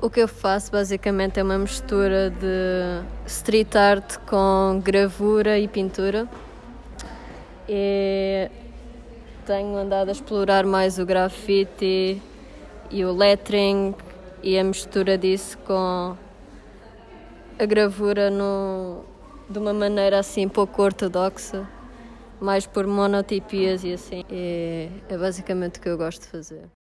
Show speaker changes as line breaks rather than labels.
O que eu faço basicamente é uma mistura de street art com gravura e pintura. E tenho andado a explorar mais o grafite e o lettering e a mistura disso com a gravura no, de uma maneira assim pouco ortodoxa, mais por monotipias e assim. E é basicamente o que eu gosto de fazer.